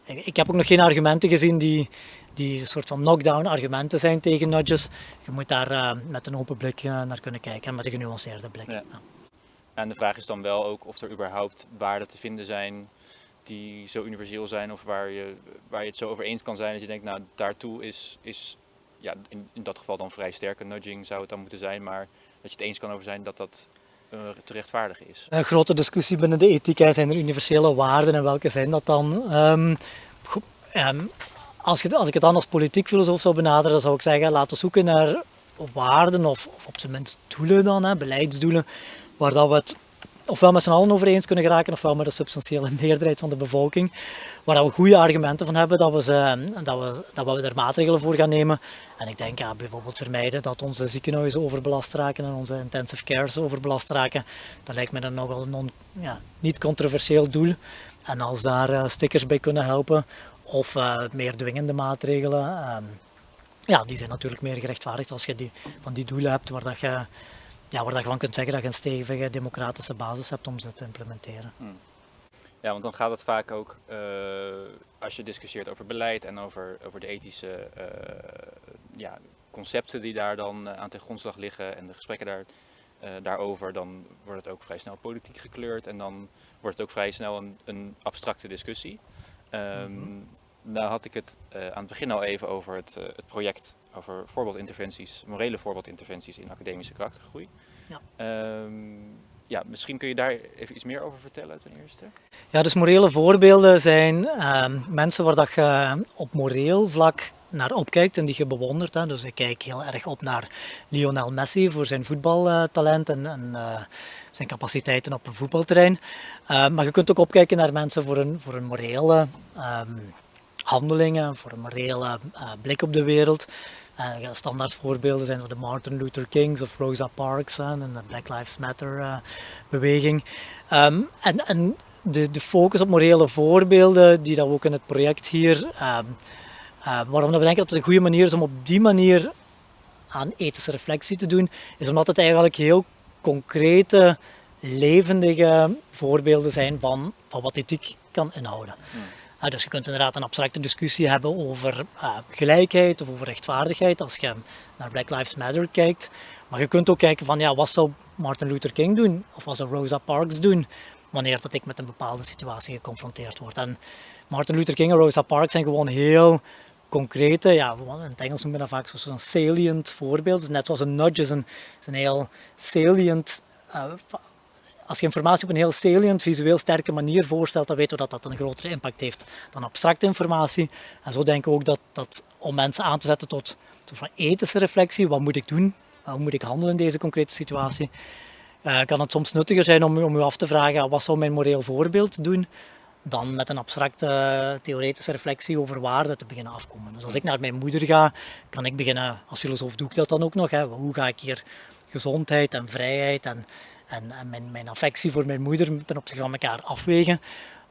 ik heb ook nog geen argumenten gezien die, die een soort van knockdown argumenten zijn tegen nudges. Je moet daar met een open blik naar kunnen kijken en met een genuanceerde blik. Ja. Ja. En de vraag is dan wel ook of er überhaupt waarden te vinden zijn die zo universeel zijn of waar je, waar je het zo over eens kan zijn dat je denkt, nou daartoe is, is ja, in, in dat geval dan vrij sterke nudging zou het dan moeten zijn, maar dat je het eens kan over zijn dat dat te rechtvaardigen is. Een grote discussie binnen de ethiek, zijn er universele waarden en welke zijn dat dan? Goed, um, als, als ik het dan als politiek filosoof zou benaderen, zou ik zeggen, laten we zoeken naar waarden of, of op zijn minst doelen dan, hè, beleidsdoelen, waar dat het ofwel met z'n allen over eens kunnen geraken, ofwel met de substantiële meerderheid van de bevolking, waar we goede argumenten van hebben dat we, ze, dat, we, dat we er maatregelen voor gaan nemen. En ik denk ja, bijvoorbeeld vermijden dat onze ziekenhuizen overbelast raken en onze intensive cares overbelast raken. Dat lijkt me dan nogal een non, ja, niet controversieel doel. En als daar uh, stickers bij kunnen helpen, of uh, meer dwingende maatregelen, um, ja, die zijn natuurlijk meer gerechtvaardigd als je die, van die doelen hebt waar dat je ja, waar je van kunt zeggen dat je een stevige democratische basis hebt om ze te implementeren. Hmm. Ja, want dan gaat het vaak ook, uh, als je discussieert over beleid en over, over de ethische uh, ja, concepten die daar dan aan ten grondslag liggen en de gesprekken daar, eh, daarover, dan wordt het ook vrij snel politiek gekleurd en dan wordt het ook vrij snel een, een abstracte discussie. Um, Nou had ik het aan het begin al even over het, het project over voorbeeldinterventies, morele voorbeeldinterventies in academische karaktergroei. Ja. Um, ja, misschien kun je daar even iets meer over vertellen ten eerste. Ja, dus morele voorbeelden zijn uh, mensen waar dat je op moreel vlak naar opkijkt en die je bewondert. Hè. Dus ik kijk heel erg op naar Lionel Messi voor zijn voetbaltalent en, en uh, zijn capaciteiten op een voetbalterrein. Uh, maar je kunt ook opkijken naar mensen voor een, voor een morele um, handelingen, voor een morele uh, blik op de wereld. Uh, standaard voorbeelden zijn de Martin Luther Kings of Rosa Parks en de Black Lives Matter uh, beweging. Um, en, en de, de, focus op morele voorbeelden, die dat we ook in het project hier, um, uh, waarom we denken dat het een goede manier is om op die manier aan ethische reflectie te doen, is omdat het eigenlijk heel concrete, levendige voorbeelden zijn van, van wat ethiek kan inhouden. Hmm. Uh, dus je kunt inderdaad een abstracte discussie hebben over uh, gelijkheid of over rechtvaardigheid als je naar Black Lives Matter kijkt. Maar je kunt ook kijken van ja, wat zou Martin Luther King doen of wat zou Rosa Parks doen wanneer dat ik met een bepaalde situatie geconfronteerd word. En Martin Luther King en Rosa Parks zijn gewoon heel concrete, ja, in het Engels noemen we dat vaak zo'n salient voorbeeld. Dus net zoals een nudge is een, is een heel salient uh, als je informatie op een heel salient, visueel sterke manier voorstelt, dan weten we dat dat een grotere impact heeft dan abstracte informatie. En zo denken we ook dat, dat om mensen aan te zetten tot, van ethische reflectie, wat moet ik doen, hoe moet ik handelen in deze concrete situatie, uh, kan het soms nuttiger zijn om, om u af te vragen, wat zou mijn moreel voorbeeld doen, dan met een abstracte theoretische reflectie over waarde te beginnen afkomen. Dus als ik naar mijn moeder ga, kan ik beginnen, als filosoof doe ik dat dan ook nog, hè, hoe ga ik hier gezondheid en vrijheid en en, en mijn, affectie voor mijn moeder ten opzichte van elkaar afwegen.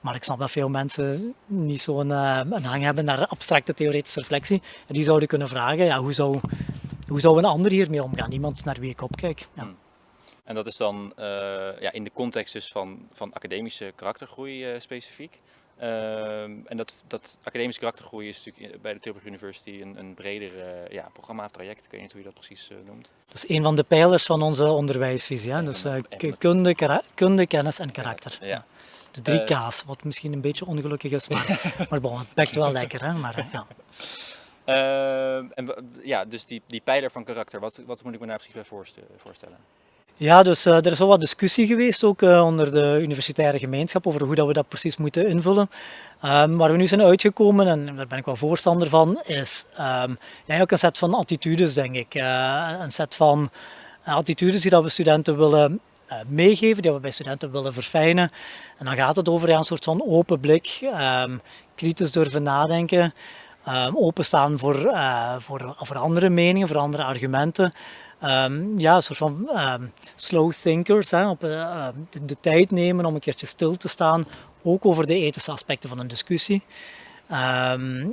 Maar ik snap dat veel mensen niet zo'n uh, een hang hebben naar abstracte theoretische reflectie. En die zouden kunnen vragen, ja, hoe, zou, hoe zou een ander hiermee omgaan? Iemand naar wie ik opkijk. Ja. Hmm. En dat is dan uh, ja, in de context dus van, van academische karaktergroei uh, specifiek. Uh, en dat, dat academische karaktergroei is natuurlijk bij de Tilburg University een, een breder uh, ja, programma of traject. Ik weet niet hoe je dat precies uh, noemt. Dat is een van de pijlers van onze onderwijsvisie. Hè? Dus uh, kunde, kunde, kennis en karakter. Ja. De drie K's, wat misschien een beetje ongelukkig is, maar, maar bon, het bekt wel lekker. Hè? Maar, ja. Ehm, en ja, dus die, die pijler van karakter, wat, wat moet ik me daar precies bij voorstellen? Ja, dus uh, er is wel wat discussie geweest ook uh, onder de universitaire gemeenschap over hoe dat we dat precies moeten invullen. Um, waar we nu zijn uitgekomen, en daar ben ik wel voorstander van, is um, ja, ook een set van attitudes, denk ik. Uh, een set van attitudes die dat we studenten willen meegeven, die we bij studenten willen verfijnen. En dan gaat het over een soort van open blik, um, kritisch durven nadenken, openstaan voor, voor, voor andere meningen, voor andere argumenten. Um, ja, een soort van um, slow thinkers, hè, op, uh, de, tijd nemen om een keertje stil te staan, ook over de ethische aspecten van een discussie.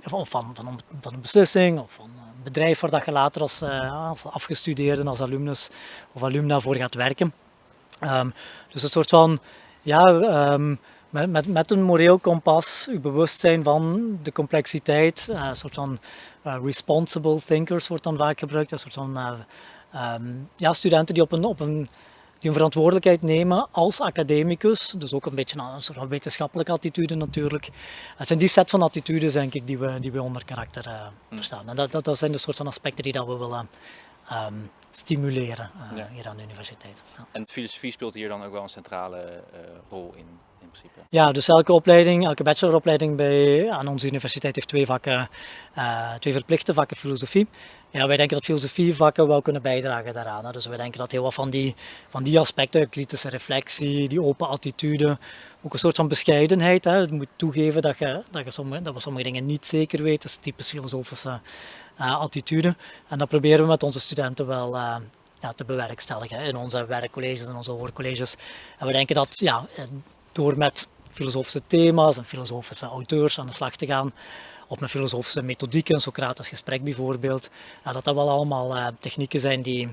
Of van, van, van, een beslissing, of van een bedrijf waar dat je later als, uh, als afgestudeerde, als alumnus of alumna voor gaat werken. dus een soort van, ja, met, met, met, een moreel kompas, je bewustzijn van de complexiteit, uh, een soort van uh, responsible thinkers wordt dan vaak gebruikt, een soort van um, ja, studenten die op een, op een die een verantwoordelijkheid nemen als academicus, dus ook een beetje een soort van wetenschappelijke attitude natuurlijk. Het zijn die set van attitudes denk ik die we, die we onder karakter uh, verstaan. En dat, dat, dat, zijn de soort van aspecten die dat we willen um, stimuleren uh, ja. hier aan de universiteit. Ja. En filosofie speelt hier dan ook wel een centrale uh, rol in? Ja, dus elke opleiding, elke bacheloropleiding bij, aan onze universiteit heeft twee vakken, twee verplichte vakken filosofie. Ja, wij denken dat filosofievakken wel kunnen bijdragen daaraan. Dus wij denken dat heel wat van die, van die aspecten, kritische reflectie, die open attitude, ook een soort van bescheidenheid. Hè. Moet toegeven dat, je, dat, je sommige, dat we sommige dingen niet zeker weten, is typisch filosofische uh, attitude. En dat proberen we met onze studenten wel uh, ja, te bewerkstelligen in onze werkcolleges en onze hoorcolleges. En we denken dat ja, door met filosofische thema's en filosofische auteurs aan de slag te gaan, of met filosofische methodieken, een Socratisch gesprek bijvoorbeeld, ja, dat dat wel allemaal uh, technieken zijn die,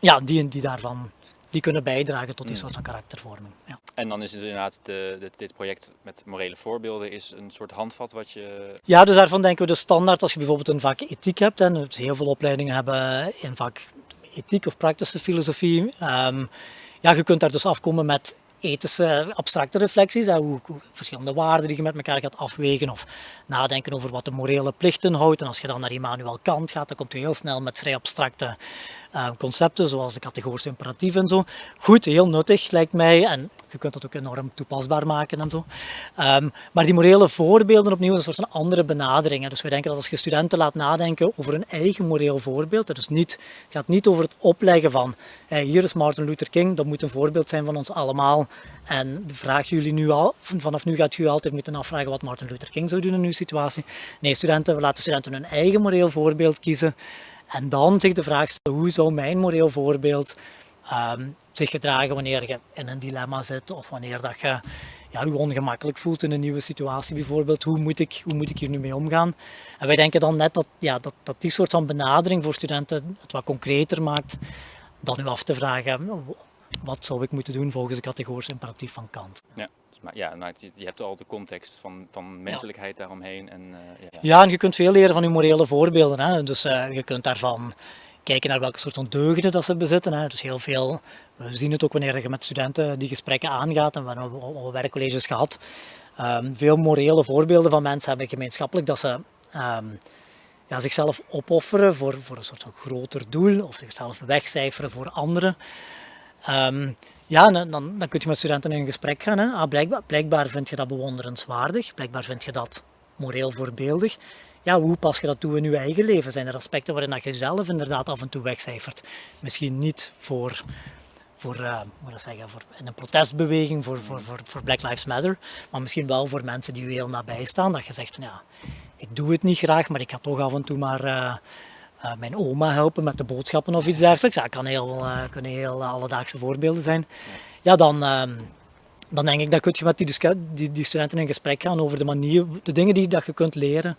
ja, die, die daarvan die kunnen bijdragen tot die mm. soort van karaktervorming. Ja. En dan is het inderdaad, de, de, dit project met morele voorbeelden is een soort handvat wat je... Ja, dus daarvan denken we de standaard als je bijvoorbeeld een vak ethiek hebt, en heel veel opleidingen hebben in vak ethiek of praktische filosofie. Ehm, ja, je kunt daar dus afkomen met ethische abstracte reflecties, hoe, hoe, verschillende waarden die je met elkaar gaat afwegen of nadenken over wat de morele plichten houdt. En als je dan naar Immanuel Kant gaat, dan komt je heel snel met vrij abstracte uh, concepten, zoals de categorische imperatief en zo. Goed, heel nuttig lijkt mij en je kunt dat ook enorm toepasbaar maken en zo. Um, maar die morele voorbeelden opnieuw is een soort van andere benaderingen. Dus we denken dat als je studenten laat nadenken over een eigen moreel voorbeeld, is niet, het gaat niet over het opleggen van hier is Martin Luther King, dat moet een voorbeeld zijn van ons allemaal. En de vraag jullie nu al, vanaf nu gaat u altijd moeten afvragen wat Martin Luther King zou doen in uw situatie. Nee, studenten, we laten studenten hun eigen moreel voorbeeld kiezen. En dan zich de vraag stellen, hoe zou mijn moreel voorbeeld um, zich gedragen wanneer je in een dilemma zit of wanneer dat je ja, je ongemakkelijk voelt in een nieuwe situatie bijvoorbeeld. Hoe moet, ik, hoe moet ik hier nu mee omgaan? En wij denken dan net dat, ja, dat, dat die soort van benadering voor studenten het wat concreter maakt dan u af te vragen wat zou ik moeten doen volgens de categorische imperatief van Kant. Ja. Maar ja, nou, je hebt al de context van, van menselijkheid daaromheen. En, uh, ja. ja, en je kunt veel leren van je morele voorbeelden. Hè? Dus uh, je kunt daarvan kijken naar welke soort van deugden dat ze bezitten. Hè. Dus heel veel, we zien het ook wanneer je met studenten die gesprekken aangaat en we hebben al werkcolleges gehad. Um, veel morele voorbeelden van mensen hebben gemeenschappelijk dat ze um, ja, zichzelf opofferen voor, voor een soort van groter doel of zichzelf wegcijferen voor anderen. Um, ja, dan, dan, kun je met studenten in gesprek gaan. Hè. Ah, blijkbaar, vind je dat bewonderenswaardig, blijkbaar vind je dat moreel voorbeeldig ja, hoe pas je dat toe in je eigen leven? Zijn er aspecten waarin dat je zelf inderdaad af en toe wegcijfert? Misschien niet voor, voor, uh, moet zeggen, voor in een protestbeweging voor, voor, voor, Black Lives Matter, maar misschien wel voor mensen die je heel nabij staan, dat je zegt ja, ik doe het niet graag, maar ik ga toch af en toe maar uh, mijn oma helpen met de boodschappen of iets dergelijks. Dat kan heel, kunnen heel alledaagse voorbeelden zijn. Ja, dan ehm, dan denk ik dat kun je met die, die, die, studenten in gesprek gaan over de manier, de dingen die dat je kunt leren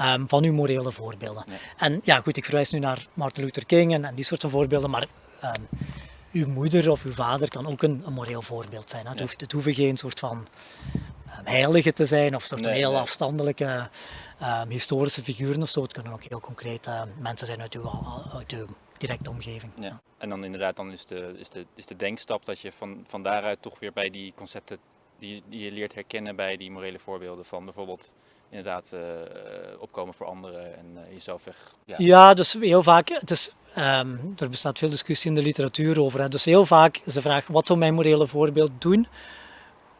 um, van uw morele voorbeelden. En ja, goed, ik verwijs nu naar Martin Luther King en, en die soort van voorbeelden, maar um, uw moeder of uw vader kan ook een, een moreel voorbeeld zijn. Hè. Het, hoeft, het hoeven geen soort van heilige te zijn of soort nee, heel nee. afstandelijke historische figuren of zo. Het kunnen ook heel concrete mensen zijn uit uw, uit uw directe omgeving. Ja. En dan inderdaad, dan is de, is de, is de denkstap dat je van, van daaruit toch weer bij die concepten die, die je leert herkennen bij die morele voorbeelden van bijvoorbeeld inderdaad uh, opkomen voor anderen en uh, jezelf weg. Ja. ja. dus heel vaak, het is, um, er bestaat veel discussie in de literatuur over. Hè. Dus heel vaak is de vraag, wat zou mijn morele voorbeeld doen?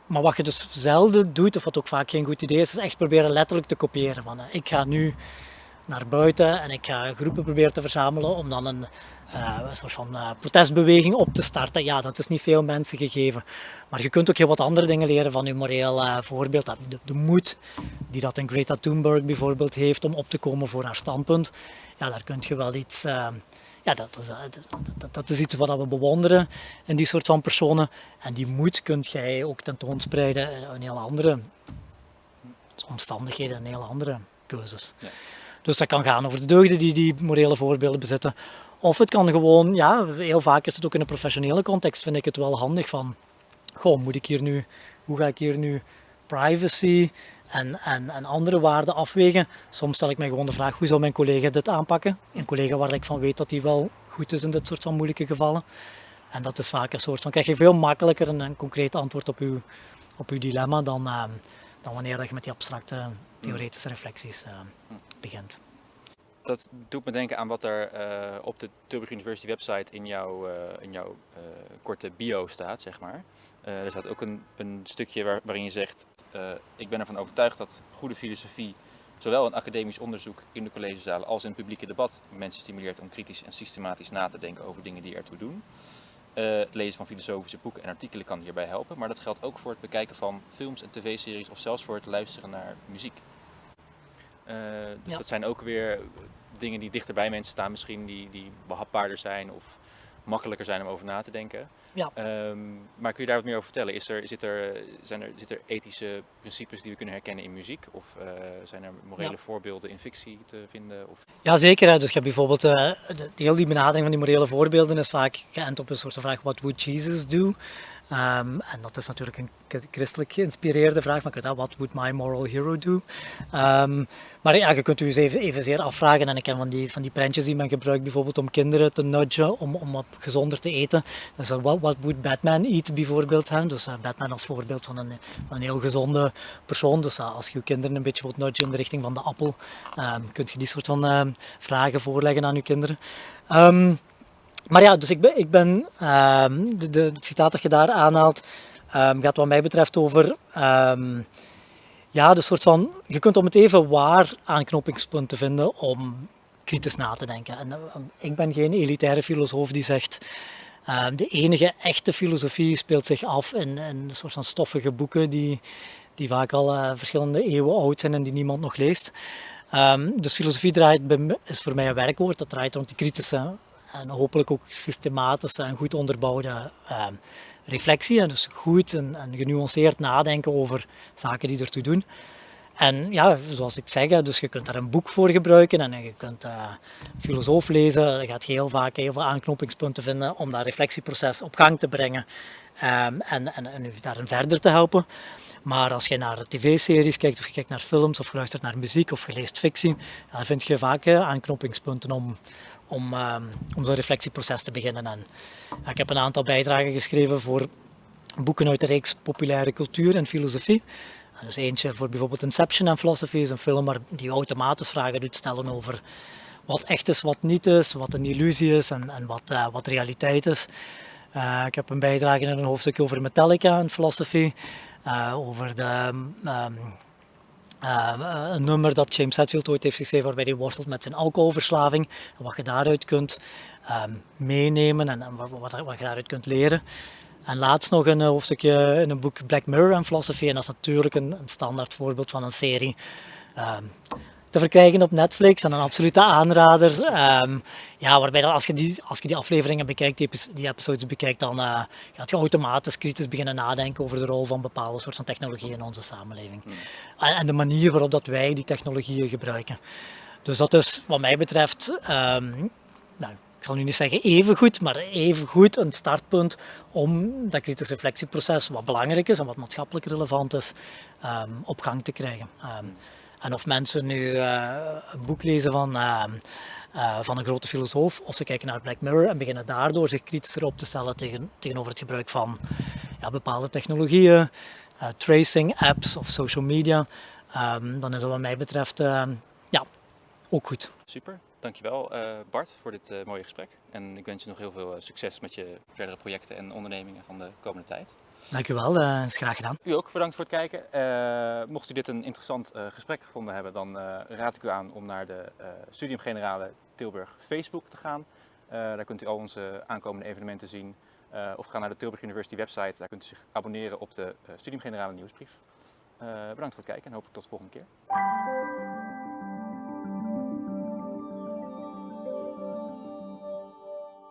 Maar wat je dus zelden doet, of wat ook vaak geen goed idee is, is echt proberen letterlijk te kopiëren. Van, ik ga nu naar buiten en ik ga groepen proberen te verzamelen om dan een, een soort van uh, protestbeweging op te starten. Ja, dat is niet veel mensen gegeven. Maar je kunt ook heel wat andere dingen leren van je moreel voorbeeld. De, de, moed die dat een Greta Thunberg bijvoorbeeld heeft om op te komen voor haar standpunt. Ja, daar kun je wel iets... ja, dat is, dat, dat is iets wat we bewonderen in die soort van personen. En die moed kun jij ook tentoonspreiden in heel andere omstandigheden en heel andere keuzes. Ja. Dus dat kan gaan over de deugden die die morele voorbeelden bezitten. Of het kan gewoon, ja, heel vaak is het ook in een professionele context, vind ik het wel handig van, goh, moet ik hier nu, hoe ga ik hier nu privacy en, en, en andere waarden afwegen? Soms stel ik mij gewoon de vraag, hoe zal mijn collega dit aanpakken? Een collega waar ik van weet dat hij wel goed is in dit soort van moeilijke gevallen. En dat is vaak een soort van, krijg je veel makkelijker een, concreet antwoord op uw, op uw dilemma dan, uh, dan wanneer je met die abstracte theoretische reflecties uh, begint. Dat doet me denken aan wat er uh, op de Tilburg University website in jouw, uh, in jouw korte bio staat, zeg maar. er staat ook een, een stukje waar, waarin je zegt, ik ben ervan overtuigd dat goede filosofie zowel in academisch onderzoek in de collegezalen als in het publieke debat mensen stimuleert om kritisch en systematisch na te denken over dingen die ertoe doen. Het lezen van filosofische boeken en artikelen kan hierbij helpen, maar dat geldt ook voor het bekijken van films en tv-series of zelfs voor het luisteren naar muziek. Uh, dus dat zijn ook weer dingen die dichter bij mensen staan, misschien die, die behapbaarder zijn of makkelijker zijn om over na te denken. Ja. Um, maar kun je daar wat meer over vertellen? Is er, zit er, zijn er, zit er ethische principes die we kunnen herkennen in muziek? Of uh, zijn er morele ja. voorbeelden in fictie te vinden? Of... Ja, zeker. Dus je hebt bijvoorbeeld, uh, de, heel die benadering van die morele voorbeelden is vaak geënt op een soort van vraag, what would Jesus do? Ehm, en dat is natuurlijk een christelijk geïnspireerde vraag, maar wat what would my moral hero do? Ehm, maar ja, je kunt u eens even, evenzeer afvragen, en ik ken van die, van die prentjes die men gebruikt bijvoorbeeld om kinderen te nudgen, om, om wat gezonder te eten. Dus uh, what, what would Batman eat bijvoorbeeld? Dus uh, Batman als voorbeeld van een, van een heel gezonde persoon. Dus uh, als je je kinderen een beetje wilt nudgen in de richting van de appel, um, kunt je die soort van vragen voorleggen aan je kinderen. Maar ja, dus ik ben, um, de, het citaat dat je daar aanhaalt, um, gaat wat mij betreft over um, ja, de soort van, je kunt om het even waar aanknopingspunten vinden om kritisch na te denken. En ik ben geen elitaire filosoof die zegt, de enige echte filosofie speelt zich af in, in een soort van stoffige boeken die, die vaak al uh, verschillende eeuwen oud zijn en die niemand nog leest. dus filosofie draait, is voor mij een werkwoord, dat draait rond die kritische en hopelijk ook systematische en goed onderbouwde uh, reflectie. Dus goed en, en, genuanceerd nadenken over zaken die ertoe doen. En ja, zoals ik zeg, dus je kunt daar een boek voor gebruiken en je kunt uh, filosoof lezen. Je gaat heel vaak heel veel aanknopingspunten vinden om dat reflectieproces op gang te brengen um, en, en, en u daarin verder te helpen. Maar als je naar tv-series kijkt, of je kijkt naar films, of je luistert naar muziek, of je leest fictie, dan vind je vaak uh, aanknopingspunten om, om, um, om zo'n reflectieproces te beginnen. Ik heb een aantal bijdragen geschreven voor boeken uit de reeks populaire cultuur en filosofie. En dus eentje voor bijvoorbeeld Inception en Philosophy is een film waar die automatisch vragen doet stellen over wat echt is, wat niet is, wat een illusie is en, en wat, uh, wat realiteit is. Uh, ik heb een bijdrage in een hoofdstuk over Metallica en Philosophy, uh, over de um, uh, een nummer dat James Hetfield ooit heeft geschreven waarbij hij worstelt met zijn alcoholverslaving. En wat je daaruit kunt um, meenemen en, wat, je daaruit kunt leren. En laatst nog een hoofdstukje in een boek Black Mirror en Philosophy. En dat is natuurlijk een, een standaard voorbeeld van een serie. Um, te verkrijgen op Netflix en een absolute aanrader. Um, ja, waarbij als je, die, als je die afleveringen bekijkt, die, die episodes bekijkt, dan uh, gaat je automatisch kritisch beginnen nadenken over de rol van bepaalde soorten technologieën in onze samenleving. Hmm. En, en, de manier waarop dat wij die technologieën gebruiken. Dus dat is wat mij betreft, um, nou, ik zal nu niet zeggen even goed, maar even goed een startpunt om dat kritisch reflectieproces, wat belangrijk is en wat maatschappelijk relevant is, um, op gang te krijgen. En of mensen nu uh, een boek lezen van, uh, uh, van een grote filosoof, of ze kijken naar Black Mirror en beginnen daardoor zich kritischer op te stellen tegen, tegenover het gebruik van ja, bepaalde technologieën, tracing apps of social media, um, dan is dat wat mij betreft ja, ook goed. Super, dankjewel Bart voor dit mooie gesprek. En ik wens je nog heel veel succes met je verdere projecten en ondernemingen van de komende tijd. Dankjewel, dat is graag gedaan. U ook bedankt voor het kijken. Uh, mocht u dit een interessant uh, gesprek gevonden hebben, dan raad ik u aan om naar de Studium Generale Tilburg Facebook te gaan. daar kunt u al onze aankomende evenementen zien. of ga naar de Tilburg University website, daar kunt u zich abonneren op de Studium Generale nieuwsbrief. bedankt voor het kijken en hopelijk tot de volgende keer.